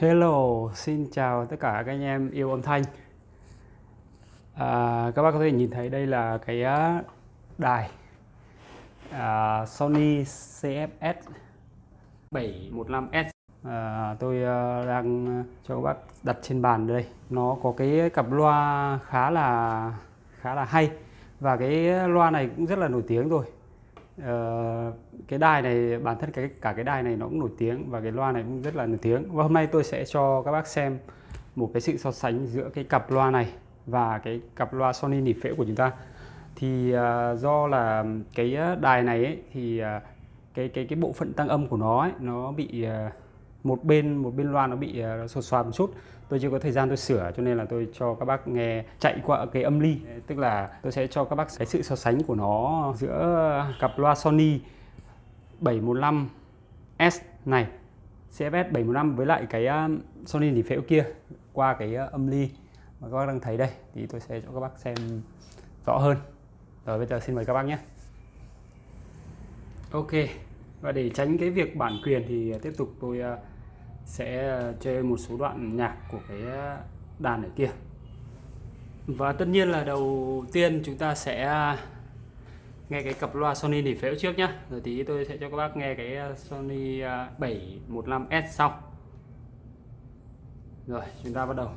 Hello, xin chào tất cả các anh em yêu âm thanh. À, Các bác có thể nhìn thấy đây là cái à, đài à, Sony CFS 715S à, Tôi à, đang cho các bác đặt trên bàn đây. Nó có cái cặp loa khá là khá là hay Và cái loa này cũng rất là nổi tiếng rồi. À, cái đài này bản thân cái cả cái đài này nó cũng nổi tiếng và cái loa này cũng rất là nổi tiếng. Và hôm nay tôi sẽ cho các bác xem một cái sự so sánh giữa cái cặp loa này và cái cặp loa Sony nỉ phễu của chúng ta. Thì uh, do là cái à, đài này ấy, thì uh, cái cái cái bộ phận tăng âm của nó ấy, nó bị uh, một bên một bên loa nó bị uh, sột soạt một chút. Tôi chưa có thời gian tôi sửa cho nên là tôi cho các bác nghe chạy qua cái âm ly. Tức là tôi sẽ cho các bác cái sự so sánh của nó giữa cặp loa Sony 715S này CFS 715 với lại cái um, Sony thì phễu kia qua cái uh, âm ly mà các bác đang thấy đây thì tôi sẽ cho các bác xem rõ hơn. Rồi, bây giờ xin mời các bác nhé. Ok, và để tránh cái việc bản quyền thì uh, tiếp tục tôi uh, sẽ chơi một số đoạn nhạc của cái đàn ở kia. Và tất nhiên là đầu tiên chúng ta sẽ nghe cái cặp loa Sony nỉ phễu trước nhá. Rồi tí tôi sẽ cho các bác nghe cái uh, Sony uh, 715S sau. Rồi, chúng ta bắt đầu.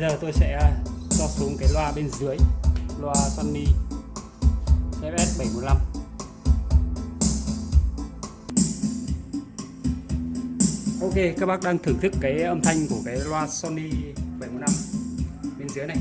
Giờ tôi sẽ à, cho xuống cái loa bên dưới, loa Sony FS715 Ok, các bác đang thưởng thức cái âm thanh của cái loa Sony 715 bên dưới này.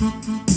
Música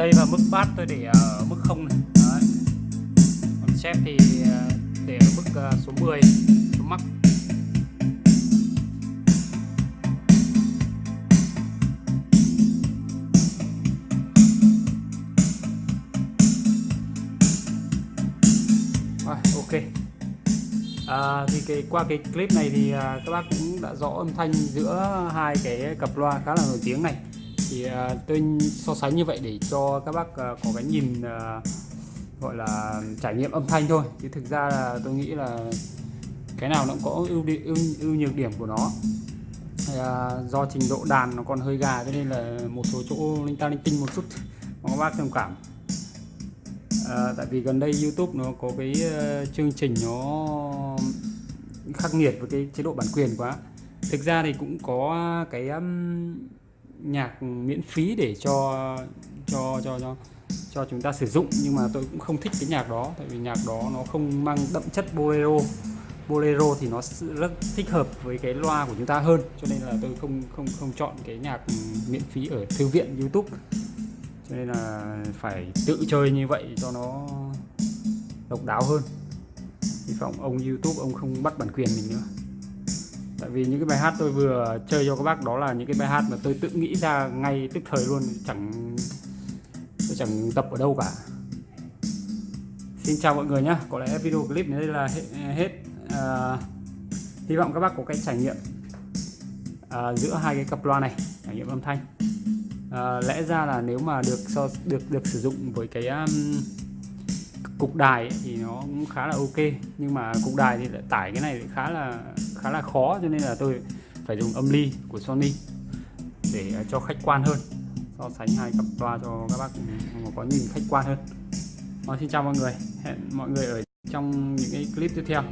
đây là mức bass tôi để ở mức không này Đấy. còn chép thì ờ, để ở mức ờ, số 10 số mắc. Rồi, ok à, thì cái qua cái clip này thì à, các bác cũng đã rõ âm thanh giữa hai cái cặp loa khá là nổi tiếng này thì uh, tôi so sánh như vậy để cho các bác uh, có cái nhìn uh, gọi là trải nghiệm âm thanh thôi. Chứ thực ra là tôi nghĩ là cái nào nó cũng có ưu điểm ưu, ưu nhược điểm của nó. Thì, à, do trình độ đàn nó còn hơi gà cho nên là một số chỗ linh ta linh tinh một chút mong các bác thông cảm. À, tại vì gần đây YouTube nó có cái uh, chương trình nó khắc nghiệt với cái chế độ bản quyền quá. Thực ra thì cũng có cái um, nhạc miễn phí để cho cho cho cho cho chúng ta sử dụng, nhưng mà tôi cũng không thích cái nhạc đó, tại vì nhạc đó nó không mang đậm chất bolero. Bolero thì nó rất thích hợp với cái loa của chúng ta hơn, cho nên là tôi không không không chọn cái nhạc miễn phí ở thư viện, YouTube. Cho nên là phải tự chơi như vậy cho nó độc đáo hơn. Hy vọng ông YouTube ông không bắt bản quyền mình nữa tại vì những cái bài hát tôi vừa chơi cho các bác đó là những cái bài hát mà tôi tự nghĩ ra ngay tức thời luôn chẳng tôi chẳng tập ở đâu cả xin chào mọi người nhé có lẽ video clip này đây là hết, hết. À, hy vọng các bác có cái trải nghiệm à, giữa hai cái cặp loa này trải nghiệm âm thanh à, lẽ ra là nếu mà được so được được sử dụng với cái um, cục đài ấy, thì nó cũng khá là ok nhưng mà cục đài thì lại tải cái này khá là khá là khó cho nên là tôi phải dùng âm ly của Sony để à, cho khách quan hơn. So sánh hai cặp loa cho các bác có nhìn khách quan hơn. Rồi, xin chào mọi người. Hẹn mọi người ở trong những cái clip tiếp theo.